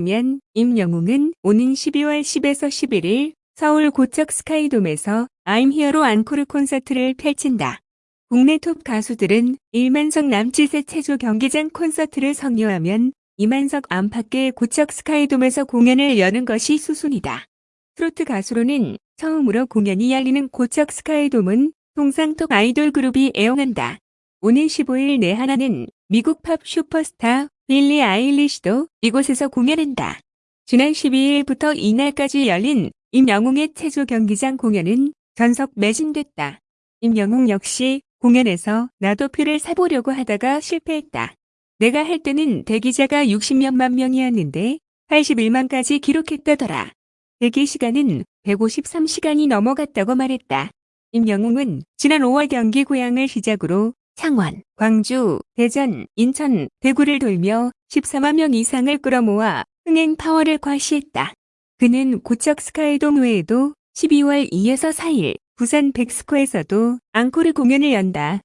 면 임영웅은 오는 12월 10에서 11일 서울 고척 스카이돔에서 I'm Hero 앙코르 콘서트를 펼친다. 국내 톱 가수들은 일만석 남짓의 체조 경기장 콘서트를 성료하면 이만석 안팎의 고척 스카이돔에서 공연을 여는 것이 수순이다. 트로트 가수로는 처음으로 공연이 열리는 고척 스카이돔은 통상 톱 아이돌 그룹이 애용한다. 오는 15일 내한하는 미국 팝 슈퍼스타 빌리 아일리시도 이곳에서 공연한다. 지난 12일부터 이날까지 열린 임영웅의 체조 경기장 공연은 전석 매진됐다. 임영웅 역시 공연에서 나도 표를 사보려고 하다가 실패했다. 내가 할 때는 대기자가 60몇만 명이었는데 81만까지 기록했다더라. 대기 시간은 153시간이 넘어갔다고 말했다. 임영웅은 지난 5월 경기 고향을 시작으로 창원, 광주, 대전, 인천, 대구를 돌며 14만 명 이상을 끌어모아 흥행 파워를 과시했다. 그는 고척 스카이돔 외에도 12월 2에서 4일 부산 백스코에서도 앙코르 공연을 연다.